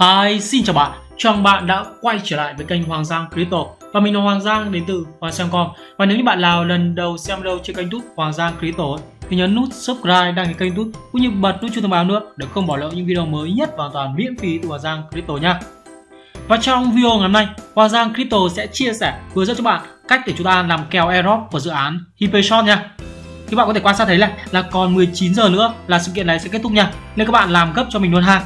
Hi, xin chào bạn. Chào mừng bạn đã quay trở lại với kênh Hoàng Giang Crypto và mình là Hoàng Giang đến từ Hoàng Giang.com. Và nếu như bạn nào lần đầu xem video trên kênh YouTube Hoàng Giang Crypto thì nhấn nút subscribe đăng ký kênh YouTube cũng như bật nút chuông thông báo nữa để không bỏ lỡ những video mới nhất và hoàn toàn miễn phí từ Hoàng Giang Crypto nha. Và trong video ngày hôm nay, Hoàng Giang Crypto sẽ chia sẻ hướng dẫn cho bạn cách để chúng ta làm kèo airdrop của dự án HyperShot nha. Thì bạn có thể quan sát thấy là là còn 19 giờ nữa là sự kiện này sẽ kết thúc nha. Nên các bạn làm gấp cho mình luôn ha.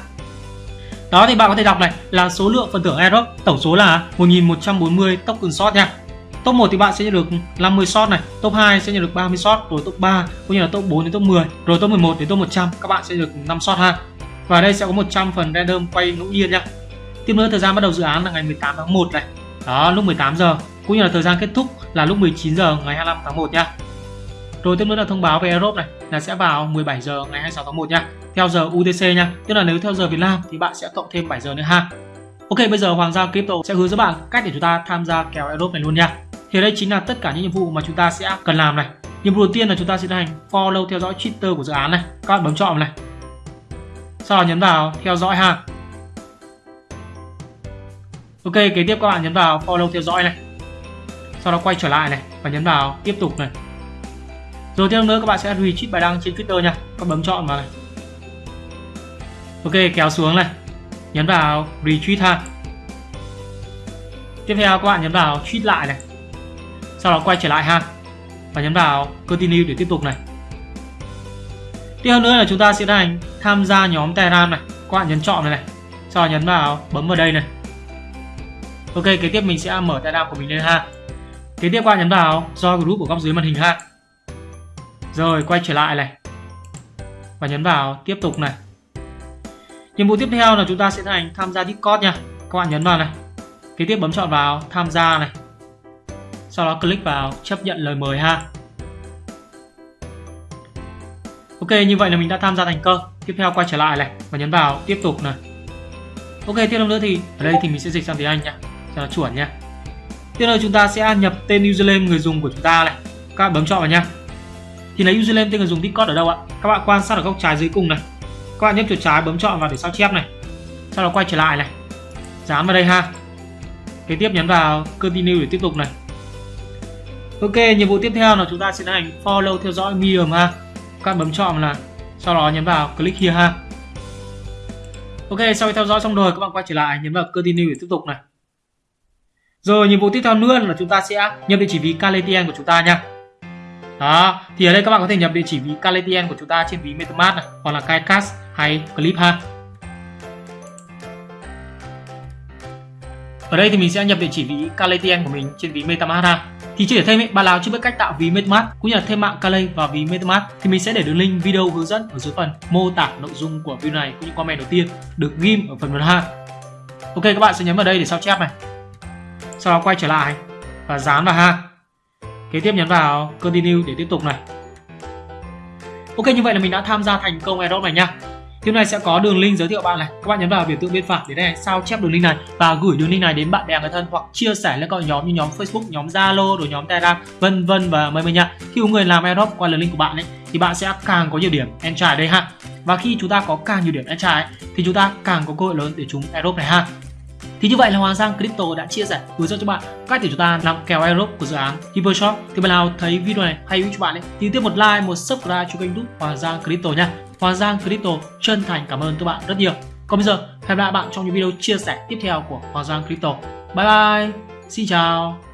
Đó thì bạn có thể đọc này là số lượng phần thưởng Aerox tổng số là 1140 token shot nha. Top 1 thì bạn sẽ nhận được 50 shot này, top 2 sẽ nhận được 30 shot, rồi top 3 cũng như là top 4 đến top 10, rồi top 11 đến top 100 các bạn sẽ được 5 shot ha. Và đây sẽ có 100 phần random quay ngẫu nhiên nha. Tiếp nữa thời gian bắt đầu dự án là ngày 18 tháng 1 này. Đó, lúc 18 giờ cũng như là thời gian kết thúc là lúc 19 giờ ngày 25 tháng 1 nha. Rồi tiếp nữa là thông báo về Aerox này là sẽ vào 17 giờ ngày 26 tháng 1 nha. Theo giờ UTC nha. Tức là nếu theo giờ Việt Nam thì bạn sẽ cộng thêm 7 giờ nữa ha. Ok, bây giờ Hoàng Gia Crypto sẽ hướng dẫn bạn cách để chúng ta tham gia kèo airdrop này luôn nha. Thì đây chính là tất cả những nhiệm vụ mà chúng ta sẽ cần làm này. Nhiệm vụ đầu tiên là chúng ta sẽ tiến hành follow theo dõi Twitter của dự án này. Các bạn bấm chọn này. Sau đó nhấn vào theo dõi ha. Ok, kế tiếp các bạn nhấn vào follow theo dõi này. Sau đó quay trở lại này và nhấn vào tiếp tục này. Rồi tiếp nữa các bạn sẽ retweet bài đăng trên Twitter nha. Các bấm chọn vào này. Ok, kéo xuống này. Nhấn vào retweet ha. Tiếp theo các bạn nhấn vào tweet lại này. Sau đó quay trở lại ha. Và nhấn vào continue để tiếp tục này. Tiếp theo nữa là chúng ta sẽ hành tham gia nhóm Telegram này. Các bạn nhấn chọn này này. Sau đó nhấn vào bấm vào đây này. Ok, kế tiếp mình sẽ mở Telegram của mình lên ha. Kế tiếp các bạn nhấn vào join group của góc dưới màn hình ha. Rồi quay trở lại này. Và nhấn vào tiếp tục này. Nhiệm vụ tiếp theo là chúng ta sẽ thành tham gia Discord nha. Các bạn nhấn vào này. Kế tiếp bấm chọn vào tham gia này. Sau đó click vào chấp nhận lời mời ha. Ok, như vậy là mình đã tham gia thành công. Tiếp theo quay trở lại này và nhấn vào tiếp tục này. Ok, tiếp theo nữa thì ở đây thì mình sẽ dịch sang tiếng Anh nha, cho nó chuẩn nha. Tiếp theo chúng ta sẽ nhập tên username người dùng của chúng ta này. Các bạn bấm chọn vào nha. Thì lấy username tên người dùng Discord ở đâu ạ? Các bạn quan sát ở góc trái dưới cùng này. Các bạn nhấp chuột trái bấm chọn vào để sao chép này. Sau đó quay trở lại này. Dán vào đây ha. Kế tiếp nhấn vào continue để tiếp tục này. Ok, nhiệm vụ tiếp theo là chúng ta sẽ tiến hành follow theo dõi Medium ha. Các bạn bấm chọn là sau đó nhấn vào click here ha. Ok, sau khi theo dõi xong rồi các bạn quay trở lại nhấn vào continue để tiếp tục này. Rồi nhiệm vụ tiếp theo nữa là chúng ta sẽ nhập địa chỉ ví KLTN của chúng ta nha. Đó, thì ở đây các bạn có thể nhập địa chỉ ví KLTN của chúng ta trên ví MetaMask này, hoặc là KaiCash hay Clip ha. Ở đây thì mình sẽ nhập địa chỉ ví KLTN của mình trên ví MetaMask ha. Thì chỉ để thêm bạn nào chưa biết cách tạo ví MetaMask cũng như là thêm mạng Kale vào ví MetaMask thì mình sẽ để đường link video hướng dẫn ở dưới phần mô tả nội dung của video này cũng như comment đầu tiên được ghim ở phần phần ha. Ok các bạn sẽ nhấn vào đây để sao chép này. Sau đó quay trở lại và dán vào ha. Kế tiếp nhấn vào continue để tiếp tục này. Ok như vậy là mình đã tham gia thành công airdrop này nha. Tiếp này sẽ có đường link giới thiệu bạn này. Các bạn nhấn vào biểu tượng bên phải để này sao chép đường link này và gửi đường link này đến bạn bè người thân hoặc chia sẻ lên các nhóm như nhóm Facebook, nhóm Zalo, rồi nhóm Telegram, vân vân và mời mời nha. Khi có người làm airdrop qua đường link của bạn ấy thì bạn sẽ càng có nhiều điểm entry đây ha. Và khi chúng ta có càng nhiều điểm entry ấy, thì chúng ta càng có cơ hội lớn để chúng airdrop này ha. Thì như vậy là Hoàng Giang Crypto đã chia sẻ hướng dẫn cho bạn cách để chúng ta làm kèo airdrop của dự án Hypershop. Thì bạn nào thấy video này hay với cho bạn ấy thì tiếp một like, một subscribe cho kênh YouTube Hoàng Giang Crypto nha. Hoàng Giang Crypto chân thành cảm ơn các bạn rất nhiều. Còn bây giờ hẹn gặp lại bạn trong những video chia sẻ tiếp theo của Hoàng Giang Crypto. Bye bye. Xin chào.